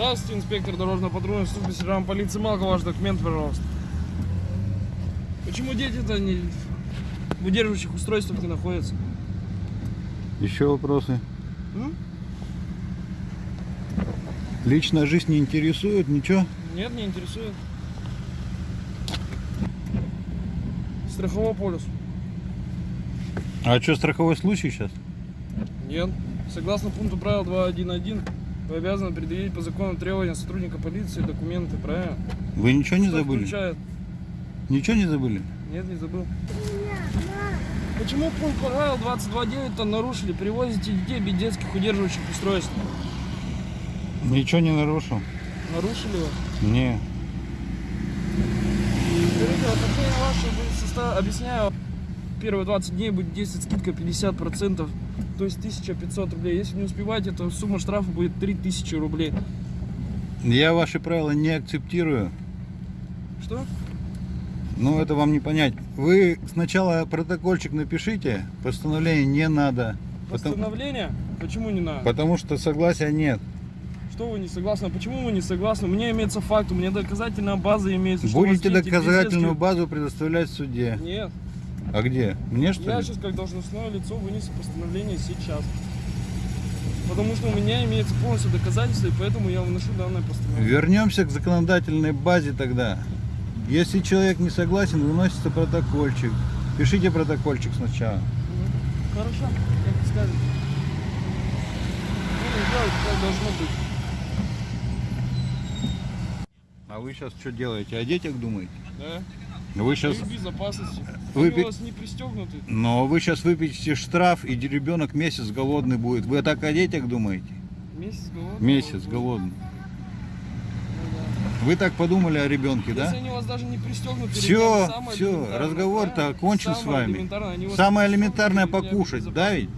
Здравствуйте, инспектор дорожно-патрульной службы сержант полиции Малка. Ваш документ, пожалуйста. Почему дети-то не в удерживающих устройствах не находятся? Еще вопросы? М? Личная жизнь не интересует, ничего? Нет, не интересует. Страховой полюс. А что, страховой случай сейчас? Нет. Согласно пункту правил 2.1.1, вы обязаны предъявить по закону требования сотрудника полиции документы, правильно? Вы ничего не Что забыли? включает? Ничего не забыли? Нет, не забыл. Почему пункт правил 22.9-то нарушили? Перевозите детей без детских удерживающих устройств. Ничего не нарушил? Нарушили вы? Не. Скажите, в отношении ваше будет состав... Объясняю, первые 20 дней будет действовать скидка 50%, то есть 1500 рублей. Если не успеваете, то сумма штрафа будет 3000 рублей. Я ваши правила не акцептирую. Что? Ну, это вам не понять. Вы сначала протокольчик напишите, постановление не надо. Постановление? Почему не надо? потому что согласия нет. Что вы не согласны? Почему вы не согласны? У меня имеется факт, у меня доказательная база имеется. Будете доказательную базу предоставлять в суде. Нет. А где? Мне что Я ли? сейчас как должностное лицо вынесу постановление сейчас. Потому что у меня имеется полностью доказательства, и поэтому я выношу данное постановление. Вернемся к законодательной базе тогда. Если человек не согласен, выносится протокольчик. Пишите протокольчик сначала. Мгм. Хорошо, как вы скажете. Будем делать, как должно быть. А вы сейчас что делаете? О детях думаете? Да? Вы сейчас... Их безопасности. Вы Они у вас не пристегнуты. Но вы сейчас выпишете штраф, и ребенок месяц голодный будет. Вы так о детях думаете? Месяц голодный. Месяц голодный. Ну Вы так подумали о ребенке, да. Если они у вас даже не пристегнуты, ребята, всё, элементарное, разговор-то окончен с вами. Самое элементарное покушать, да ведь?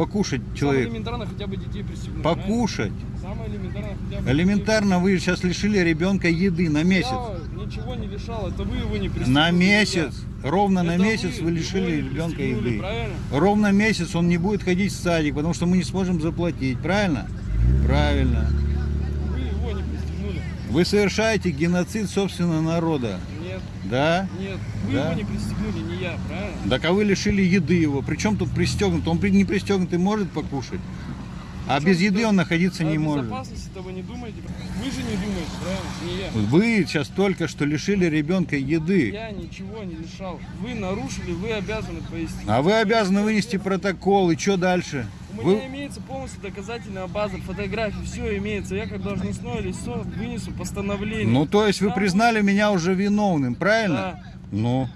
Покушать Самое человек. элементарное хотя бы детей пристегнуть. Покушать. Самое элементарное хотя бы Элементарно вы сейчас лишили ребенка еды на детей. месяц. Я ничего не лишал, это вы его не пристегнули. На месяц. Ровно на Это месяц вы его лишили ребенка еды. Правильно? Ровно месяц он не будет ходить в садик, потому что мы не сможем заплатить. Правильно? Правильно. Вы его не пристегнули. Вы совершаете геноцид собственного народа. Да? нет. Вы Да. его не пристегнули, не я, правильно? Так а вы лишили еды его. Причем тут пристегнут? Он не пристегнутый может покушать. А Причем без еды он находиться не может. безопасности-то вы не думаете. Вы же не думаете, правильно? Не я. Вы сейчас только что лишили ребенка еды. Я ничего не лишал. Вы нарушили, вы обязаны пояснить. А вы обязаны вынести протокол. И что дальше? У меня имеется полностью доказательная база, фотографии, все имеется. Я как должностное лицо вынесу постановление. Ну, то есть вы признали меня уже виновным, правильно? Да. Ну.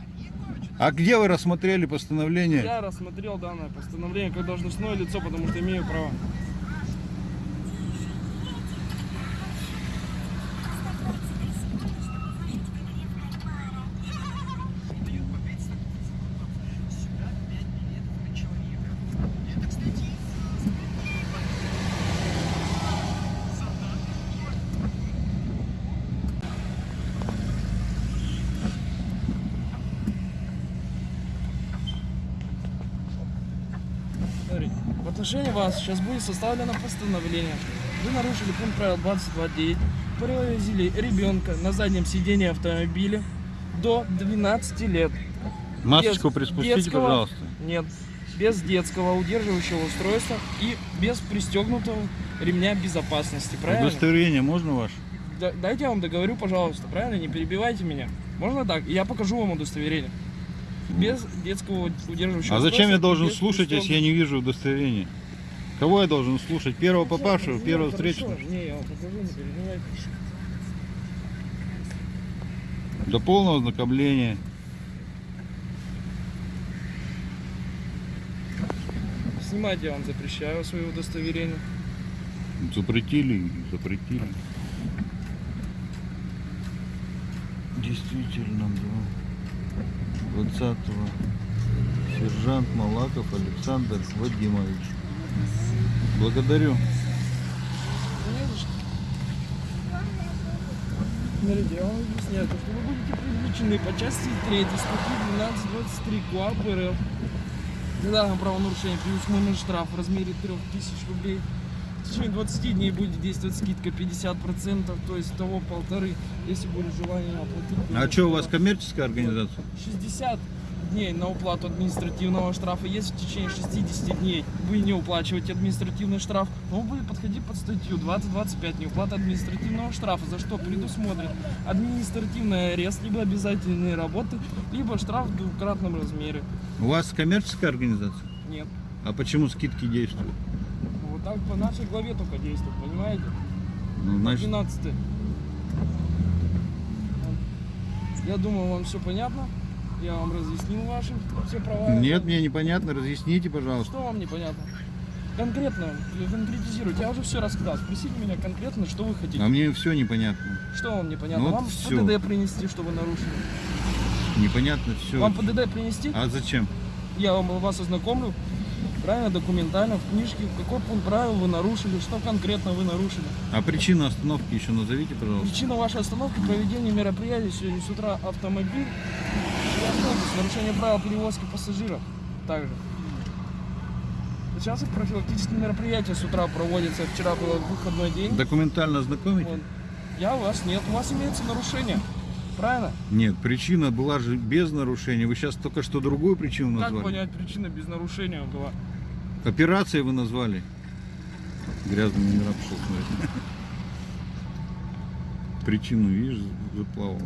А где вы рассмотрели постановление? Я рассмотрел данное постановление как должностное лицо, потому что имею право. Смотрите, в отношении вас сейчас будет составлено постановление. Вы нарушили пункт правил 22.9, привозили ребенка на заднем сидении автомобиля до 12 лет. Масочку Без приспустите, детского- пожалуйста. Нет, без детского удерживающего устройства и без пристегнутого ремня безопасности, правильно? Удостоверение можно ваше? Да- дайте я вам договорю, пожалуйста, правильно? Не перебивайте меня. Можно так? Я покажу вам удостоверение. Без детского удерживающего А зачем я должен слушать, если я не вижу удостоверения? Кого я должен слушать? Первого попавшего, Ну, первого хорошо. встречного? Не, я вам покажу, не переживайте. До полного ознакомления. Снимать я вам запрещаю свое удостоверение. Запретили, запретили. Действительно, да. 20 Сержант Малаков Александр Вадимович. Благодарю. Вам объясняю, то, что вы будете привлечены по части 3 статьи 1223 КУАП РФ. За данное правонарушение предусмотрен штраф в размере 3000 рублей. В течение 20 дней будет действовать скидка 50%, то есть того полторы, если будет желание оплатить. А что, у вас коммерческая организация? 60 дней на уплату административного штрафа. Если в течение 60 дней вы не уплачиваете административный штраф, то он будет подходить под статью 20-25 неуплата административного штрафа, за что предусмотрен административный арест, либо обязательные работы, либо штраф в двукратном размере. У вас коммерческая организация? Нет. А почему скидки действуют? Так по нашей главе только действует, понимаете? Ну, значит, 12 Я думаю, вам все понятно. Я вам разъяснил ваши все права. нет, мне непонятно, разъясните, пожалуйста. Что вам непонятно? Конкретно, конкретизируйте. Я уже все рассказал. Спросите меня конкретно, что вы хотите. А мне все непонятно. Что вам непонятно? Ну вот вам всё. ПДД принести, что вы нарушили? Непонятно все. Вам ПДД принести? А зачем? Я вам вас ознакомлю. Правильно, документально, в книжке, какой пункт правил вы нарушили, что конкретно вы нарушили. А причину остановки еще назовите, пожалуйста. Причина вашей остановки – проведение мероприятий сегодня с утра автомобиль и автобус, нарушение правил перевозки пассажиров также. Сейчас профилактические мероприятия с утра проводятся. Вчера был выходной день. Документально ознакомите? Вот. Я у вас нет, у вас имеется нарушение. Правильно? Нет, причина была же без нарушения. Вы сейчас только что другую причину Как назвали. понять, причина без нарушения была? Операцией вы назвали. Грязный номера пошел смотреть. Причину, видишь, заплавал.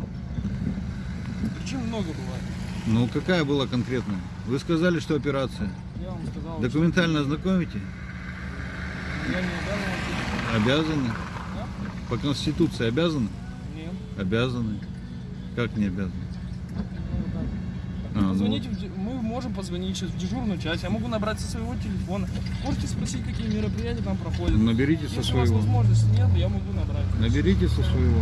Причин много бывает. Ну, какая была конкретная? Вы сказали, что операция. Я вам сказал, Документально ознакомите? я не обязан. Обязаны. Да? По Конституции обязаны? Нет. Обязаны. Как не? Ну, так. А, ну Позвоните, в де- мы можем позвонить сейчас в дежурную часть, я могу набрать со своего телефона. Можете спросить, какие мероприятия там проходят. Наберите со Если у вас своего. возможности нет, я могу набрать. Наберите со своего.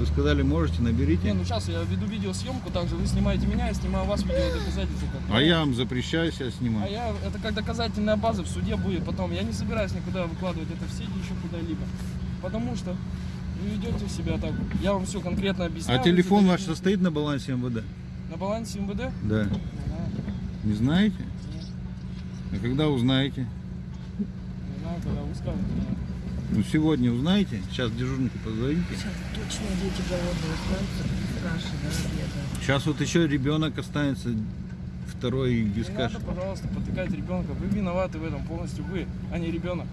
Вы сказали, можете, Не, наберите. ну сейчас я веду видеосъемку, также вы снимаете меня, я снимаю вас, видео доказательства. А я вам запрещаю себя А снимать. я, это как доказательная база в суде будет потом. Я не собираюсь никуда выкладывать это в сети, еще куда-либо. Потому что вы ведете себя так. Я вам все конкретно А объясняю. телефон Вы ваш состоит на балансе МВД? На балансе МВД? Да. Не знаю. Не знаете? Нет. А когда узнаете? Не знаю, когда вы скажете. Ну, сегодня узнаете? Сейчас дежурнику позвоните. Сейчас точно дети голодные останутся, бедные. Сейчас вот еще ребенок останется, второй без Не каши. надо, пожалуйста, потыкать ребенка. Вы виноваты в этом полностью вы, а не ребенок.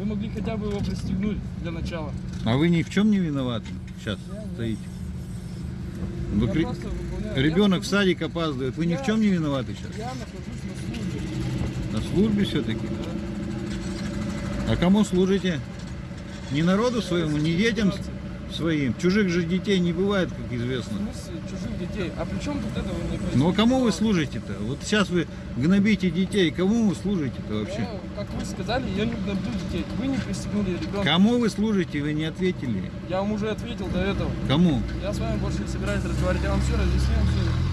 Вы могли хотя бы его пристегнуть для начала. А вы ни в чем не виноваты? Сейчас Я стоите. Вы Я кри- выполняю- я Ребенок в садик опаздывает. Вы ни в Я- чем не виноваты сейчас? Я нахожусь на службе. На службе все-таки. А кому служите? Не народу своему, не детям с- своим. Чужих же детей не бывает, как В известно. смысле чужих детей? А при чем тут это вы мне Ну а кому вы служите-то? Вот сейчас вы гнобите детей. Кому вы служите-то вообще? Я, как вы сказали, я не гноблю детей. Вы не пристегнули ребенка. Кому вы служите? Вы не ответили. Я вам уже ответил до этого. Кому? Я с вами больше не собираюсь разговаривать. Я вам все разъяснил. Все.